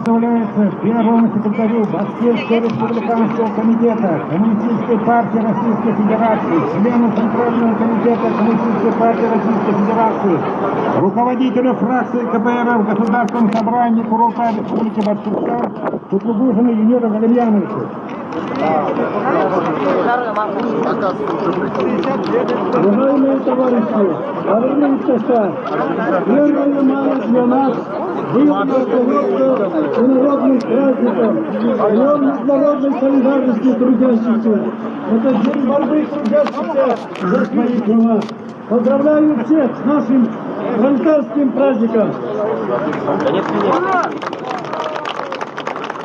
представляется первому секретарю Башкирского республиканского комитета Коммунистической партии Российской Федерации, члену Центрального комитета Коммунистической партии Российской Федерации, руководителю фракции КПРФ в Государственном собрании Курултая Республики Башкортостан Кутлугужину Юниру Галимьяновичу. Уважаемые товарищи, дорогие часа, первое мая для нас было и народным праздником, днем международной солидарности трудящихся. Это день борьбы трудящихся за свои права. Поздравляю всех с нашим пролетарским праздником.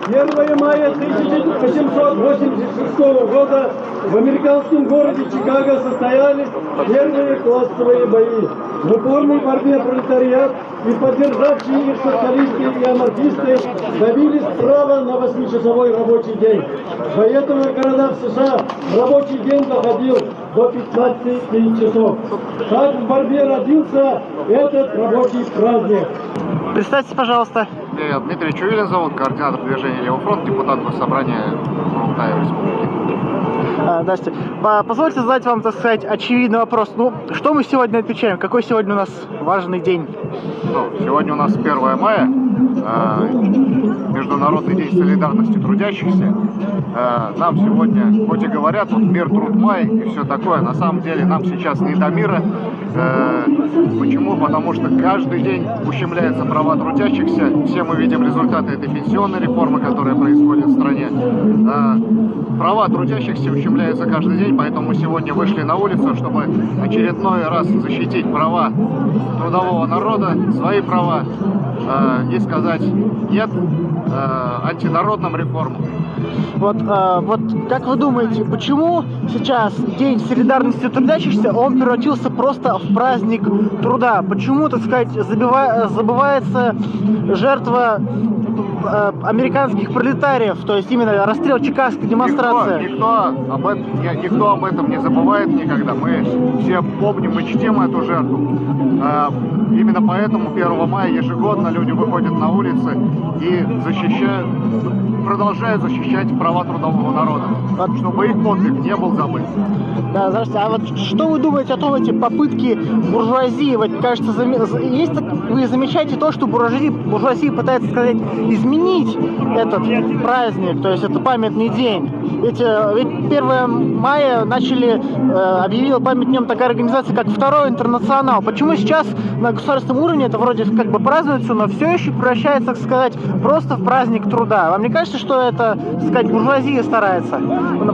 1 мая 1886 года в американском городе Чикаго состоялись первые классовые бои. В упорной борьбе пролетариат и поддержавшие их социалисты и анархисты добились права на 8-часовой рабочий день. До этого в городах США рабочий день доходил до 15 часов. Так в борьбе родился этот рабочий праздник. Представьтесь, пожалуйста. Дмитрий Чувилин зовут, координатор движения Левый фронт, депутат Госсобрания Курултая Республики. А, Здрасте. По- Позвольте задать вам, так сказать, очевидный вопрос. Ну, что мы сегодня отмечаем? Какой сегодня у нас важный день? Ну, сегодня у нас 1 мая, Международный день солидарности трудящихся. Э, нам сегодня, хоть и говорят, вот мир, труд, май и все такое, на самом деле нам сейчас не до мира. Э, почему? Потому что каждый день ущемляются права трудящихся. Все мы видим результаты этой пенсионной реформы, которая происходит в стране. Э, права трудящихся ущемляются каждый день, поэтому мы сегодня вышли на улицу, чтобы очередной раз защитить права трудового народа, свои права э, и сказать нет э, антинародным реформам. Вот, а, вот как вы думаете, почему сейчас День солидарности трудящихся, он превратился просто в праздник труда? Почему, так сказать, забива- забывается жертва э, американских пролетариев, то есть именно расстрел Чикагской демонстрации? Никто, никто, об этом, не- никто об этом не забывает никогда. Мы все помним и чтим эту жертву. Э, именно поэтому 1 мая ежегодно люди выходят на улицы и защищают, продолжают защищать права трудового народа, чтобы их подвиг не был забыт. Да, здравствуйте. А вот что вы думаете о том, эти попытки буржуазии? Вот, кажется, заме- за- есть вы замечаете то, что буржуазия, буржуазия пытается сказать, изменить этот праздник, то есть это памятный день. Ведь, э, ведь 1 мая начали, э, объявила память днем такая организация, как Второй интернационал. Почему сейчас на государственном уровне это вроде как бы празднуется, но все еще превращается, так сказать, просто в праздник труда? Вам не кажется, что это, так сказать, буржуазия старается,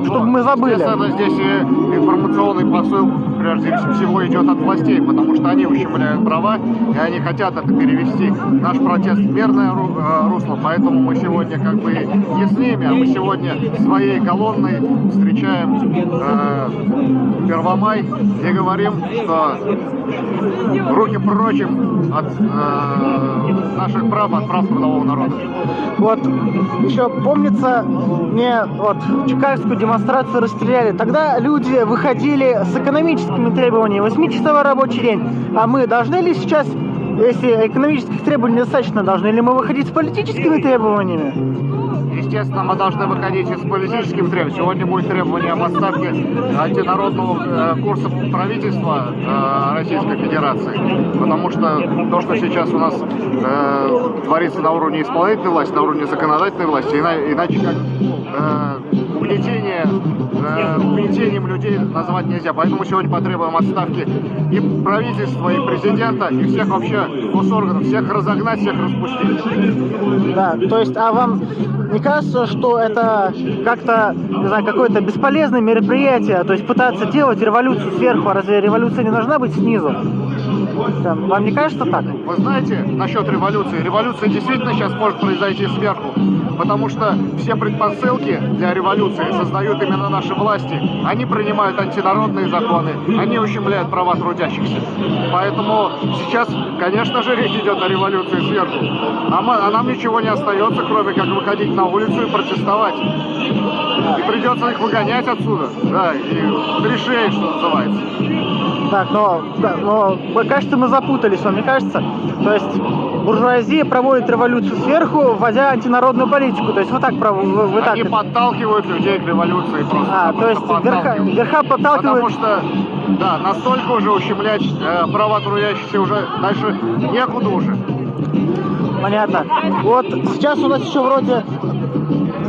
чтобы мы забыли? Здесь информационный посыл прежде всего идет от властей, потому что они ущемляют права, и они хотят это перевести наш протест в мирное э, русло, поэтому мы сегодня как бы не с ними, а мы сегодня своей колонной встречаем э, Первомай и говорим, что руки прочим от э, наших прав, от прав трудового народа. Вот еще помнится, мне вот чикагскую демонстрацию расстреляли. Тогда люди выходили с экономическими требованиями. Восьмичасовой рабочий день. А мы должны ли сейчас, если экономических требований недостаточно, должны ли мы выходить с политическими требованиями? Естественно, мы должны выходить из политическим требованием. Сегодня будет требование об отставке антинародного э, курса правительства э, Российской Федерации. Потому что то, что сейчас у нас э, творится на уровне исполнительной власти, на уровне законодательной власти, ина- иначе как угнетение, э, угнетением людей назвать нельзя. Поэтому сегодня потребуем отставки и правительства, и президента, и всех вообще госорганов, всех разогнать, всех распустить. Да, то есть, а вам не кажется, что это как-то, не знаю, какое-то бесполезное мероприятие, то есть пытаться делать революцию сверху, а разве революция не должна быть снизу? Там, Вам не кажется так? Вы знаете, насчет революции, революция действительно сейчас может произойти сверху, потому что все предпосылки для революции создают именно наши власти. Они принимают антинародные законы, они ущемляют права трудящихся. Поэтому сейчас, конечно же, речь идет о революции сверху. А, мы- а нам ничего не остается, кроме как выходить на улицу и протестовать. И придется их выгонять отсюда, да, и решей, что называется. Так, но, да, но вы кажется, что мы запутались, вам не кажется? То есть буржуазия проводит революцию сверху, вводя антинародную политику. То есть вот так, вы, вы так Они подталкивают людей к революции просто. А, то есть верха, верха подталкивают... Потому что, да, настолько уже ущемлять э, права трудящихся уже дальше некуда уже. Понятно. Вот сейчас у нас еще вроде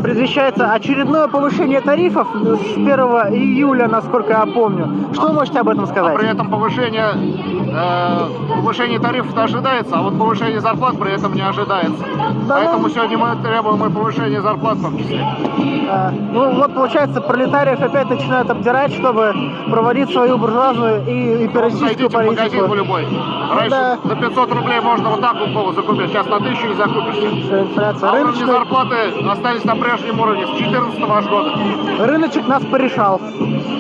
предвещается очередное повышение тарифов с 1 июля, насколько я помню. Что вы можете об этом А сказать? при этом повышение, э, повышение тарифов ожидается, а вот повышение зарплат при этом не ожидается. Да Поэтому ну. сегодня мы требуем и повышения зарплат в том числе. А, ну вот получается, пролетариев опять начинают обдирать, чтобы проводить свою буржуазную и империалистическую Зайдите в магазин политику. в любой. Раньше да. за 500 рублей можно вот так колу закупить, сейчас на 1000 не закупишься. Что инфляция. А уровни зарплаты остались на прежнем уровне с 14 аж года. рыночек нас порешал.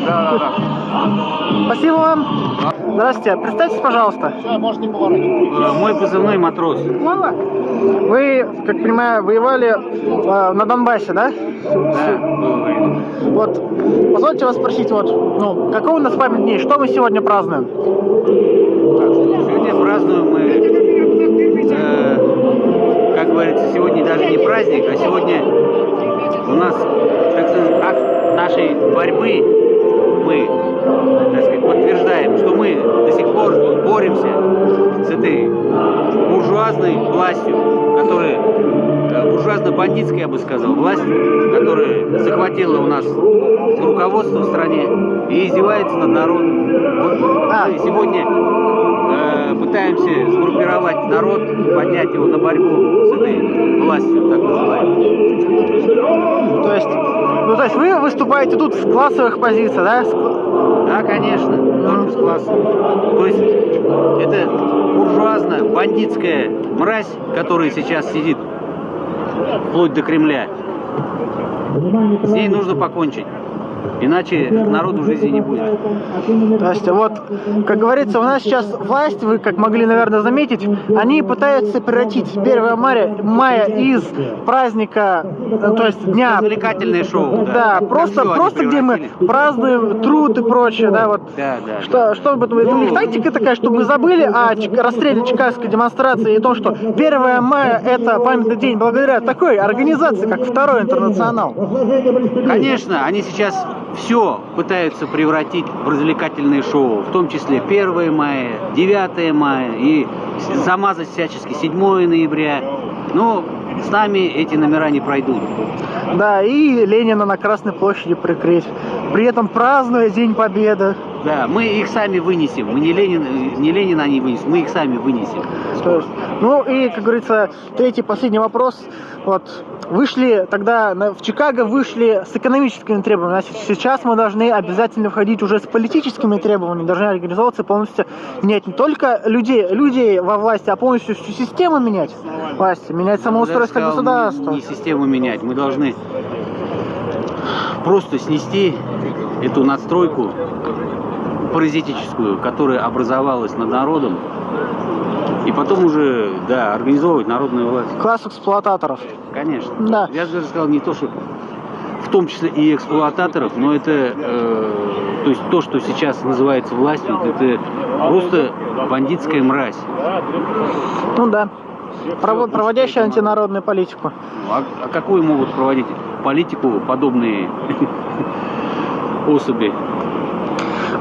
Да, да, да. Спасибо вам. Здравствуйте. Представьтесь, пожалуйста. Все, можно не поворачивать. Э, Мой позывной матрос. Вы, как понимаю, воевали э, на Донбассе, да? Да. Вот, позвольте вас спросить, вот, ну, какой у нас память дней? Что мы сегодня празднуем? Так что сегодня празднуем мы, э, как говорится, сегодня даже не праздник, а сегодня у нас, так сказать, акт нашей борьбы. Мы, так сказать, подтверждаем, что мы до сих пор боремся с этой буржуазной властью, которая буржуазно-бандитской, я бы сказал, властью, которая захватила у нас руководство в стране и издевается над народом. Вот А. мы сегодня э, пытаемся сгруппировать народ, поднять его на борьбу с этой властью, так называемой. То есть, ну, то есть вы выступаете тут с классовых позиций, да? Да, конечно, только с классом. То есть это буржуазно-бандитская мразь, которая сейчас сидит вплоть до Кремля. С ней нужно покончить. Иначе народу жизни не будет. То есть, вот, как говорится, у нас сейчас власть, вы как могли, наверное, заметить, они пытаются превратить 1 мая, мая из праздника, э, то есть дня Развлекательное шоу. Да, Во просто, просто где мы празднуем труд и прочее, да, вот. Да, да. да. Что, что об этом? Это у них тактика такая, чтобы мы забыли о расстреле Чикагской демонстрации и то, что 1 мая это памятный день благодаря такой организации, как Второй интернационал. Конечно, они сейчас все пытаются превратить в развлекательные шоу, в том числе 1 мая, 9 мая и замазать всячески 7 ноября. Но с нами эти номера не пройдут. Да, и Ленина на Красной площади прикрыть. При этом празднуя День Победы. Да, мы их сами вынесем. Мы не Ленин, не Ленина они вынесем, мы их сами вынесем. То есть, ну и, как говорится, третий, последний вопрос. Вот, вышли тогда в Чикаго вышли с экономическими требованиями. Значит, сейчас мы должны обязательно входить уже с политическими требованиями, должны организовываться полностью менять не только людей, людей во власти, а полностью всю систему менять власти, менять самоустройство Я бы сказал, государства. Не, не систему менять, мы должны просто снести эту надстройку паразитическую, которая образовалась над народом, и потом уже, да, организовывать народную власть. Класс эксплуататоров. Конечно. Да. Я даже сказал не то, что в том числе и эксплуататоров, но это, э, то есть то, что сейчас называется властью, это просто бандитская мразь. Ну да. Прово- проводящая антинародную политику. Ну, А, а какую могут проводить политику подобные особи?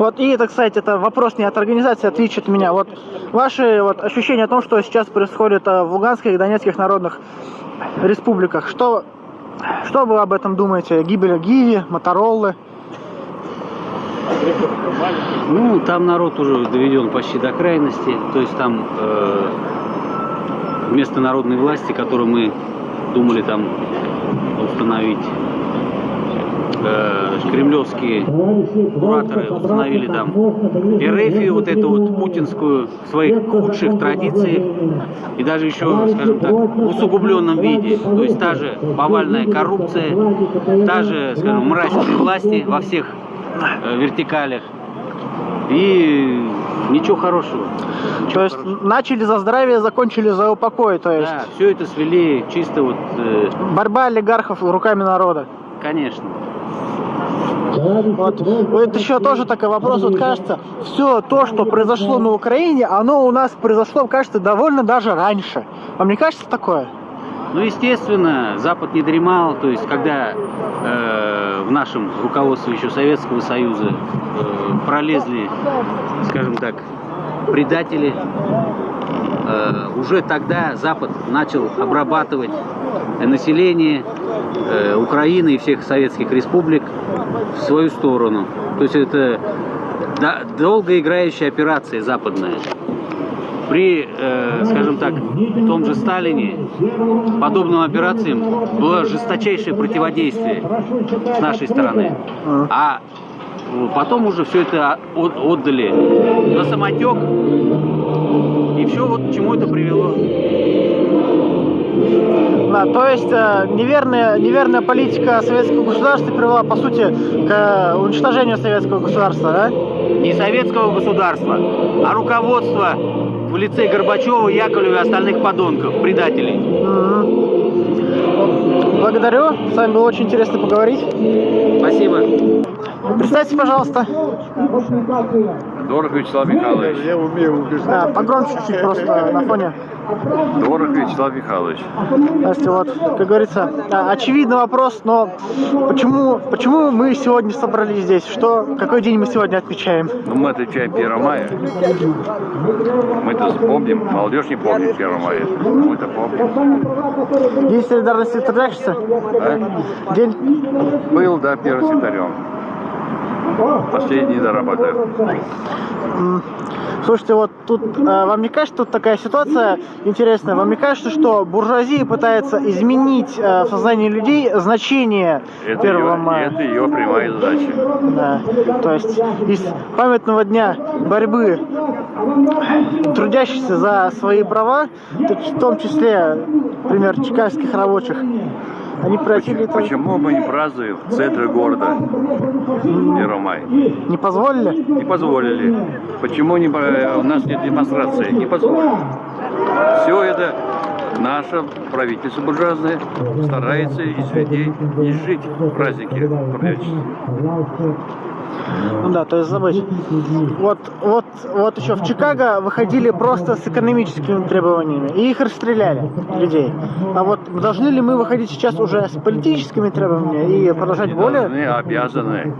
Вот и это, кстати, это вопрос не от организации, отвечает меня. Вот ваши вот ощущения о том, что сейчас происходит э, в Луганских и Донецких народных республиках. Что, что вы об этом думаете? Гибель Гиви, Мотороллы? Ну, там народ уже доведен почти до крайности. То есть там э, вместо народной власти, которую мы думали там установить, э, кремлевские кураторы установили там Эрефию, вот эту вот путинскую, в своих худших традициях, и даже еще, скажем так, в усугубленном виде. То есть та же повальная коррупция, та же, скажем, мразь власти во всех э, вертикалях. И ничего хорошего. То есть начали за здравие, закончили за упокой. То есть Да, все это свели чисто вот, э, борьба олигархов руками народа. конечно. Вот, вот еще тоже такой вопрос, вот кажется, все то, что произошло на Украине, оно у нас произошло, кажется, довольно даже раньше. Вам не кажется такое? Ну, естественно, Запад не дремал, то есть, когда э, в нашем руководстве еще Советского Союза э, пролезли, скажем так, предатели, уже тогда Запад начал обрабатывать население э, Украины и всех советских республик в свою сторону. То есть это долгоиграющая операция западная. При, э, скажем так, том же Сталине подобным операциям было жесточайшее противодействие с нашей стороны. А э, потом уже все это от- отдали на самотек. И все вот к чему это привело. Да, то есть э, неверная, неверная политика советского государства привела, по сути, к э, уничтожению советского государства, да? Не советского государства, а руководство в лице Горбачева, Яковлева и остальных подонков, предателей. Благодарю, с вами было очень интересно поговорить. Спасибо. Представьте, пожалуйста. Дорог Вячеслав Михайлович. А, погромче чуть-чуть просто на фоне. Дорог Вячеслав Михайлович. Здравствуйте, вот, как говорится, очевидный вопрос, но почему, почему мы сегодня собрались здесь? Что, какой день мы сегодня отмечаем? Ну, мы отвечаем 1 мая. Мы-то помним, молодежь не помнит 1 мая. Мы-то помним. День солидарности трудящихся? А? День? Был, да, первым секретарем. Последний доработаю. М, Слушайте, вот тут э, вам не кажется, тут такая ситуация интересная? Вам не кажется, что буржуазия пытается изменить э, в сознании людей значение Это 1 ее, мая? это ее прямая задача. Да. То есть из памятного дня борьбы трудящихся за свои права, в том числе, например, чикагских рабочих, они превратили это... Почему мы не празднуем в центре города 1 мая? Не позволили? Не позволили. Почему не, у нас нет демонстрации? Не позволили. Все это наше правительство буржуазное старается из людей изжить праздники трудящихся. Ну да, то есть забыть. Вот, вот, вот еще в Чикаго выходили просто с экономическими требованиями, и их расстреляли, людей. А вот должны ли мы выходить сейчас уже с политическими требованиями и продолжать Не более? должны, обязаны.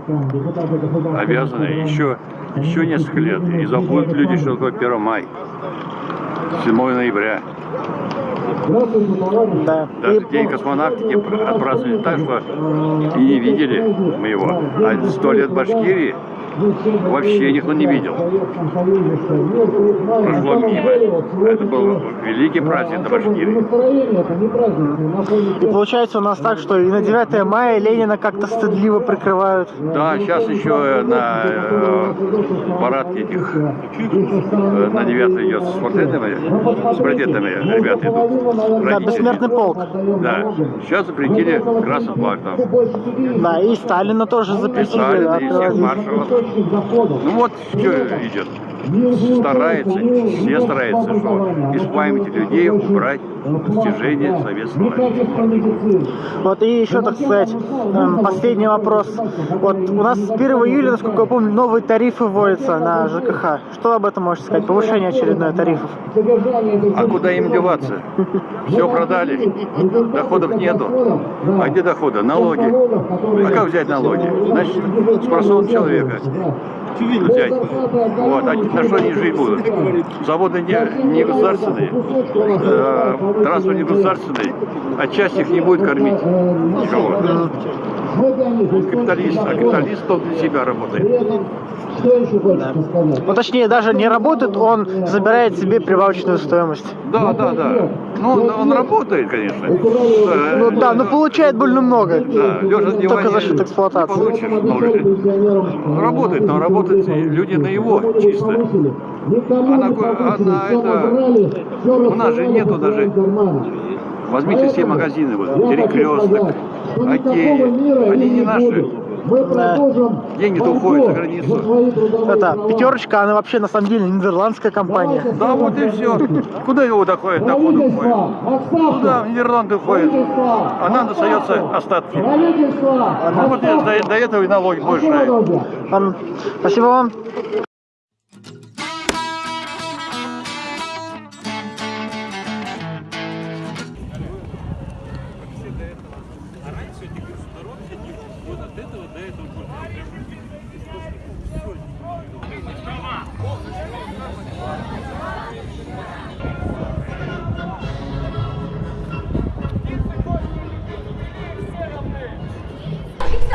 Обязаны. Еще, еще несколько лет. И забудут люди, что такое 1 мая. 7 ноября. Да. Даже день космонавтики отпраздновали так, что и не видели мы его. А сто лет Башкирии вообще никто не видел. Прошло мимо. Это был великий праздник на Башкирии. И получается у нас так, что и на 9 мая Ленина как-то стыдливо прикрывают. Да, сейчас еще на э, парад этих э, на 9 идет с портретами, с портретами ребята идут. Да, бессмертный полк. Да, сейчас запретили красный флаг там. Да, и Сталина тоже запретили. Сталина да, и всех привозить. маршалов. Ну вот что идет. Старается, все стараются, что из памяти людей убрать достижения советского. Вот и еще, так сказать, эм, последний вопрос. Вот у нас с 1 июля, насколько я помню, новые тарифы вводятся на ЖКХ. Что об этом можете сказать? Повышение очередное тарифов. А куда им деваться? Все продали, доходов нету. А где доходы? Налоги. А как взять налоги? Значит, с простого человека взять. Вот. А на что они жить будут? Заводы не, не государственные, э, транспорт не государственный, а часть их не будет кормить никого. Капиталист, а капиталист только для себя работает. Ну, точнее, даже не работает, он забирает себе прибавочную стоимость. Да, да, да. Ну, он, он работает, конечно. Ну да, но получает больно много. Да, диване Только за счет эксплуатации. получишь много. Работает, но работают люди на его чисто. А на, а на это... У нас же нету даже... Возьмите все магазины, вот, Перекресток, Окей, они не наши. Деньги-то уходят за границу. Это пятерочка, она вообще на самом деле нидерландская компания. Да вот и все. Куда его доходит, доходы уходят? Куда в Нидерланды уходит? А нам достается остатки. Ну вот до, до этого и налоги больше. Ладно, Спасибо вам.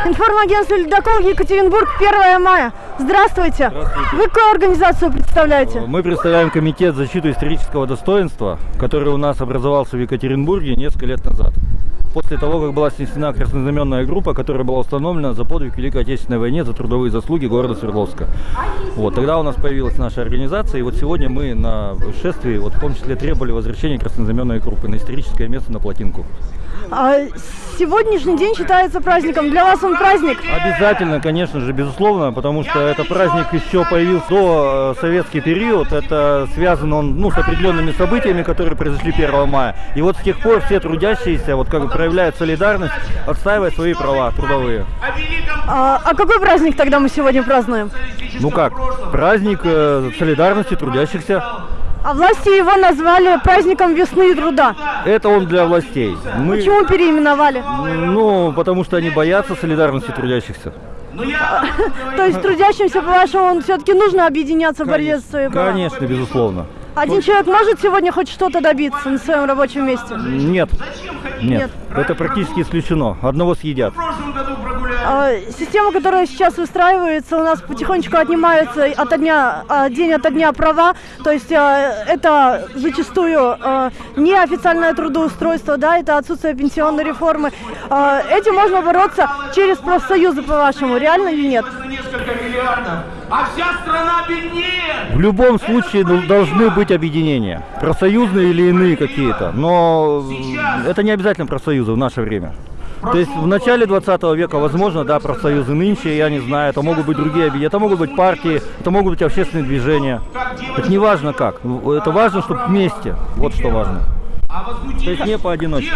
Информагентство «Ледокол» Екатеринбург, 1 мая. Здравствуйте. Вы какую организацию представляете? Мы представляем комитет защиты исторического достоинства, который у нас образовался в Екатеринбурге несколько лет назад. После того, как была снесена краснознаменная группа, которая была установлена за подвиг Великой Отечественной войне за трудовые заслуги города Свердловска. Вот, тогда у нас появилась наша организация, и вот сегодня мы на шествии, вот, в том числе требовали возвращения краснознаменной группы на историческое место на плотинку. А, сегодняшний день считается праздником. Для вас он праздник? Обязательно, конечно же, безусловно, потому что это праздник еще появился до э, советский период. Это связано он, ну, с определенными событиями, которые произошли 1 мая. И вот с тех пор все трудящиеся вот как бы проявляют солидарность, отстаивая свои права трудовые. А, а какой праздник тогда мы сегодня празднуем? Ну как, праздник э, солидарности трудящихся. А власти его назвали праздником весны и труда. Это он для властей. Мы, Почему переименовали? ну, потому что они боятся солидарности трудящихся. То есть трудящимся, по-вашему, все-таки нужно объединяться в борьбе за свои права? Конечно, безусловно. Один человек может сегодня хоть что-то добиться на своем рабочем месте? Нет. Нет. Нет. Это практически исключено. Одного съедят. А, Система, которая сейчас выстраивается, у нас потихонечку отнимаются от дня, а, день ото дня права. То есть а, это зачастую неофициальное трудоустройство, да, это отсутствие пенсионной реформы. Этим можно бороться через профсоюзы, по-вашему, реально или нет? а вся страна беднее. В любом случае дол- должны быть объединения. Профсоюзные или иные какие-то. Но э, это не обязательно профсоюзы в наше время. То есть в начале 20 века, возможно, да, профсоюзы нынче, я не знаю, это могут быть другие объединения, это могут быть партии, это могут быть общественные движения. Это не важно как, это важно, чтобы вместе, вот что важно. То есть не поодиночке.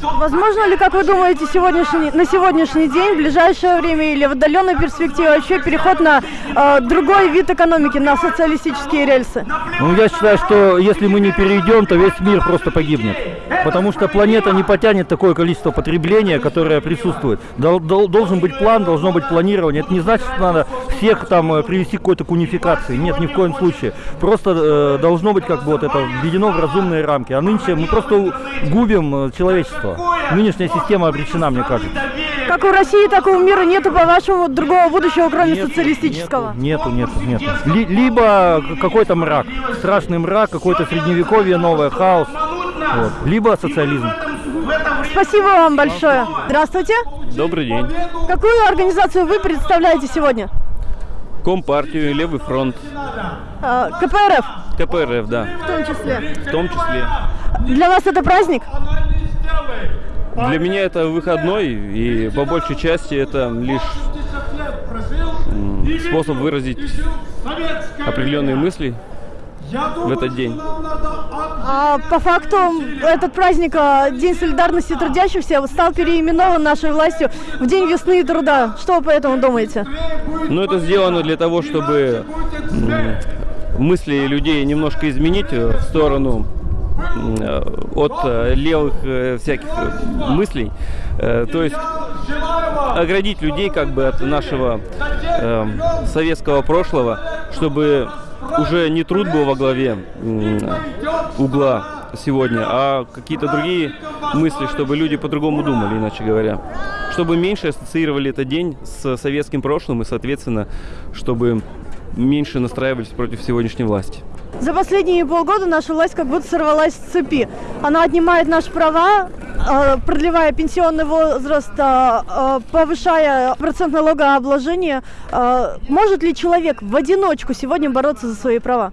Возможно ли, как вы думаете, сегодняшний, на сегодняшний день, в ближайшее время или в отдаленной перспективе вообще переход на э, другой вид экономики, на социалистические рельсы? Ну, я считаю, что если мы не перейдем, то весь мир просто погибнет. Потому что планета не потянет такое количество потребления, которое присутствует. Дол- дол- должен быть план, должно быть планирование. Это не значит, что надо всех там э, привести к какой-то унификации. Нет, ни в коем случае. Просто э, должно быть как бы вот это введено в разумные рамки. А нынче мы просто губим э, человечество. Нынешняя система обречена, мне кажется. Как у России, так и у мира нету, по-вашему, другого будущего, кроме Нету, социалистического? Нету, нету, нету. Ли- либо какой-то мрак, страшный мрак, какое-то средневековье новое, хаос. Вот. Либо социализм. Спасибо вам большое. Здравствуйте. Добрый день. Какую организацию вы представляете сегодня? Компартию, Левый фронт, Э, КПРФ КПРФ, да, в том числе. в том числе. Для вас это праздник? Для меня это выходной, и по большей части это лишь способ выразить определенные мысли в этот день. А по факту этот праздник, а, День солидарности трудящихся, стал переименован нашей властью в День весны и труда. Что вы по этому думаете? Но это сделано для того, чтобы мысли людей немножко изменить э, в сторону э, от э, левых э, всяких э, мыслей. То есть оградить людей как бы от нашего советского прошлого, чтобы уже не труд был во главе угла сегодня, а какие-то другие мысли, чтобы люди по-другому думали, иначе говоря. Чтобы меньше ассоциировали этот день с советским прошлым и, соответственно, чтобы меньше настраивались против сегодняшней власти. За последние полгода наша власть как будто сорвалась с цепи. Она отнимает наши права, э, продлевая пенсионный возраст, э, э, повышая процент налогообложения. Может ли человек в одиночку сегодня бороться за свои права?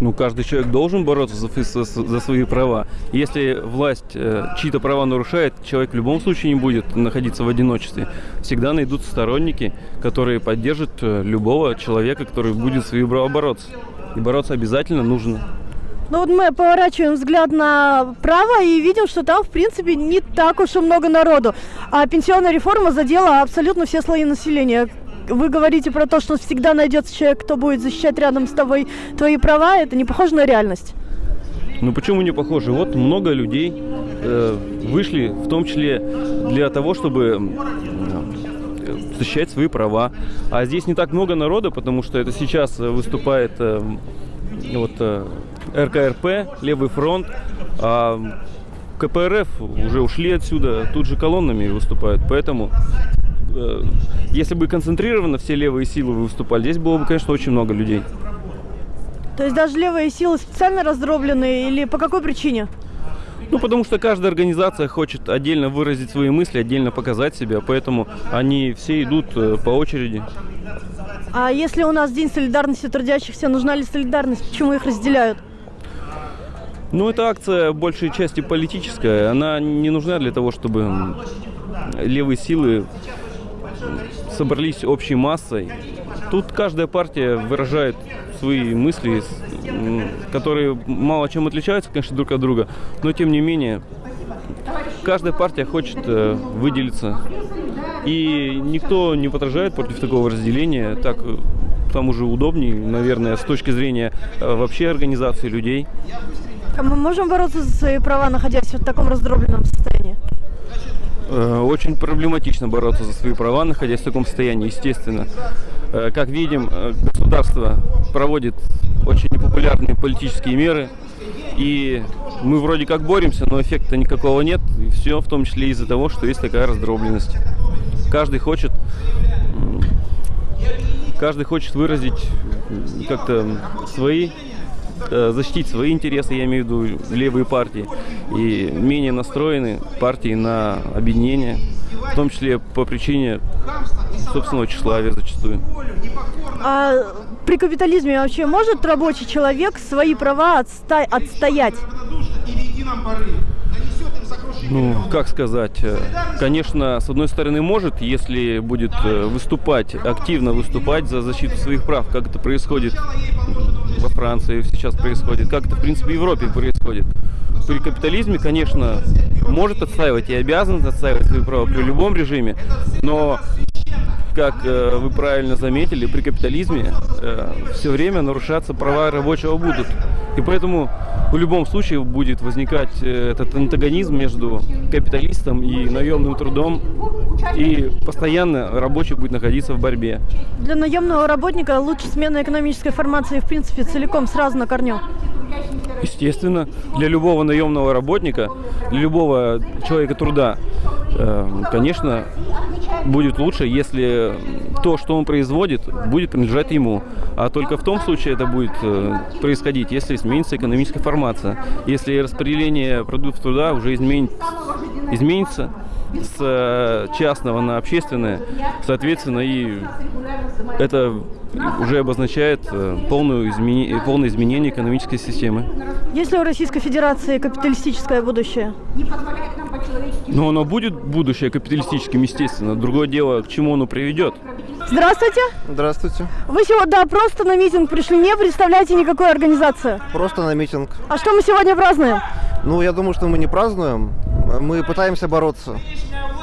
Ну, каждый человек должен бороться за, за- за свои права. Если власть э, чьи-то права нарушает, человек в любом случае не будет находиться в одиночестве. Всегда найдутся сторонники, которые поддержат э, любого человека, который будет свои права бороться. И бороться обязательно нужно. Ну вот мы поворачиваем взгляд направо и видим, что там, в принципе, не так уж и много народу. А пенсионная реформа задела абсолютно все слои населения. Вы говорите про то, что всегда найдется человек, кто будет защищать рядом с тобой твои права. Это не похоже на реальность. Ну почему не похоже? Вот много людей э, вышли, в том числе для того, чтобы защищать свои права. А здесь не так много народа, потому что это сейчас э, выступает э, вот э, РКРП, Левый фронт, а КПРФ уже ушли отсюда, тут же колоннами выступают. Поэтому если бы концентрированно все левые силы выступали, здесь было бы, конечно, очень много людей. То есть даже левые силы специально раздроблены или по какой причине? Ну, потому что каждая организация хочет отдельно выразить свои мысли, отдельно показать себя, поэтому они все идут э, по очереди. А если у нас День солидарности трудящихся, нужна ли солидарность? Почему их разделяют? Ну, эта акция большей части политическая, она не нужна для того, чтобы левые силы собрались общей массой. Тут каждая партия выражает свои мысли, с- м, которые мало чем отличаются, конечно, друг от друга, но тем не менее каждая партия хочет э, выделиться. И никто не возражает против такого разделения, так э, к тому же удобнее, наверное, с точки зрения э, вообще организации людей. А мы можем бороться за свои права, находясь в таком раздробленном состоянии? Очень проблематично бороться за свои права, находясь в таком состоянии, естественно. Э, Как видим, э, государство проводит очень непопулярные политические меры, и мы вроде как боремся, но эффекта никакого нет, и все в том числе из-за того, что есть такая раздробленность. Каждый хочет, каждый хочет выразить как-то свои э, защитить свои интересы, я имею в виду левые партии, и менее настроены партии на объединение, в том числе по причине собственного тщеславия зачастую. А при капитализме вообще может рабочий человек свои права отста- отстоять? Ну, как сказать, э, конечно, с одной стороны может, если будет э, выступать, активно выступать за защиту своих прав, как это происходит во Франции сейчас происходит, как это, в принципе, в Европе происходит. При капитализме, конечно, может отстаивать и обязан отстаивать свои права при любом режиме, но как э, вы правильно заметили, при капитализме все время нарушаться права рабочего будут. И поэтому в любом случае будет возникать э, этот антагонизм между капиталистом и наемным трудом, и постоянно рабочий будет находиться в борьбе. Для наемного работника лучше смена экономической формации, в принципе, целиком, сразу на корню. Естественно, для любого наемного работника, для любого человека труда, э, конечно, будет лучше, если то, что он производит, будет принадлежать ему. А только в том случае это будет э, происходить, если изменится экономическая формация. Если распределение продуктов труда уже изменит, изменится с э, частного на общественное, соответственно, и это уже обозначает э, полную измени... полное изменение экономической системы. Есть ли у Российской Федерации капиталистическое будущее? Но оно будет будущее капиталистическим, естественно. Другое дело, к чему оно приведет. Здравствуйте! Здравствуйте. Вы сегодня просто на митинг пришли, не представляете никакой организации. Просто на митинг. А что мы сегодня празднуем? Ну, я думаю, что мы не празднуем, мы пытаемся бороться.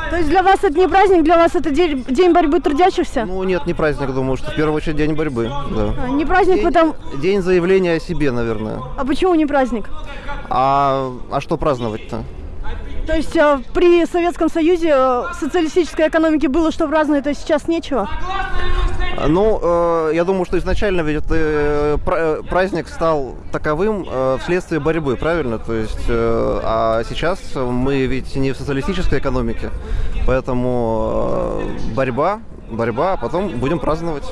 То есть для вас это не праздник, для вас это день, день борьбы трудящихся? Ну, нет, не праздник, думаю, что в первую очередь день борьбы, да. А, Не праздник, День, потому... день заявления о себе, наверное. А почему не праздник? А, а что праздновать-то? То есть э, при Советском Союзе э, социалистической экономике было что праздновать, то сейчас нечего? Ну, э, я думаю, что изначально ведь это, э, пра- праздник стал таковым э, вследствие борьбы, правильно? То есть, э, а сейчас мы ведь не в социалистической экономике, поэтому э, борьба, борьба, а потом будем праздновать,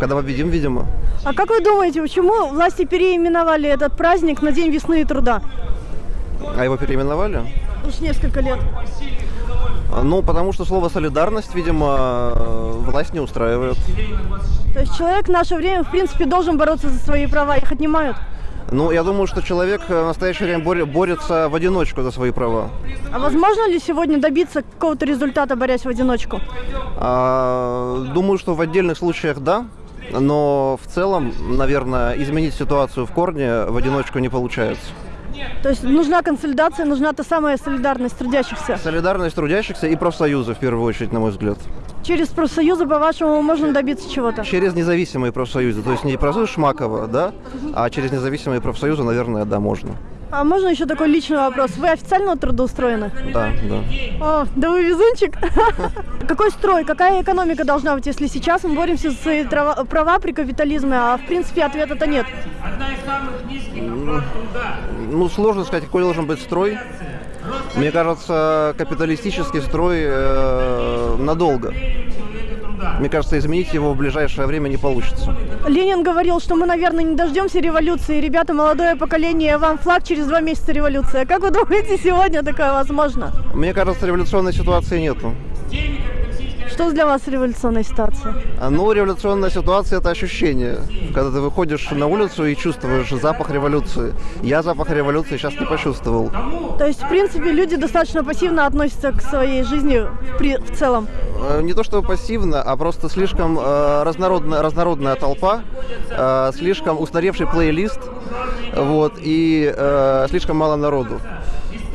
когда победим, видимо. А как вы думаете, почему власти переименовали этот праздник на День весны и труда? А его переименовали? Уж несколько лет. Ну, потому что слово солидарность, видимо, власть не устраивает. То есть человек в наше время, в принципе, должен бороться за свои права, их отнимают. Ну, я думаю, что человек э, в настоящее время боре- борется в одиночку за свои права. А возможно ли сегодня добиться какого-то результата, борясь в одиночку? А, думаю, что в отдельных случаях да, но в целом, наверное, изменить ситуацию в корне в одиночку не получается. То есть нужна консолидация, нужна та самая солидарность трудящихся. Солидарность трудящихся и профсоюза, в первую очередь, на мой взгляд. Через профсоюзы, по-вашему, можно добиться чего-то? Через независимые профсоюзы. То есть не профсоюз Шмакова, да, а через независимые профсоюзы, наверное, да, можно. А можно еще такой личный вопрос? Вы официально трудоустроены? Да, да. О, да вы везунчик. Какой строй, какая экономика должна быть, если сейчас мы боремся за свои трава- права при капитализме, а в принципе ответа-то нет? Ну, сложно сказать, какой должен быть строй. Мне кажется, капиталистический строй э, надолго. Мне кажется, изменить его в ближайшее время не получится. Ленин говорил, что мы, наверное, не дождемся революции. Ребята, молодое поколение, вам флаг через два месяца революция. Как вы думаете, сегодня такое возможно? Мне кажется, революционной ситуации нету. Что для вас революционная ситуация? А, Ну, революционная ситуация – это ощущение, когда ты выходишь на улицу и чувствуешь запах революции. Я запах революции сейчас не почувствовал. То есть, в принципе, люди достаточно пассивно относятся к своей жизни в, при- в целом. Э, Не то чтобы пассивно, а просто слишком э, разнородная, разнородная толпа, э, слишком устаревший плейлист, вот, и э, слишком мало народу.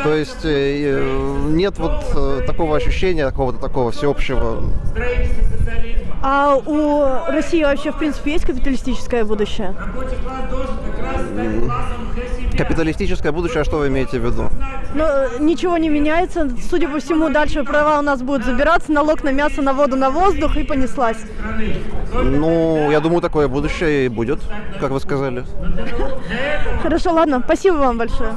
То есть э, э, нет вот э, такого ощущения, какого-то такого всеобщего. А у России вообще, в принципе, есть капиталистическое будущее? Капиталистическое будущее, а что вы имеете в виду? Э, ничего не меняется. Судя по всему, дальше права у нас будут забираться. Налог на мясо, на воду, на воздух и понеслась. Ну, я думаю, такое будущее и будет, как вы сказали. Хорошо, ладно. Спасибо вам большое.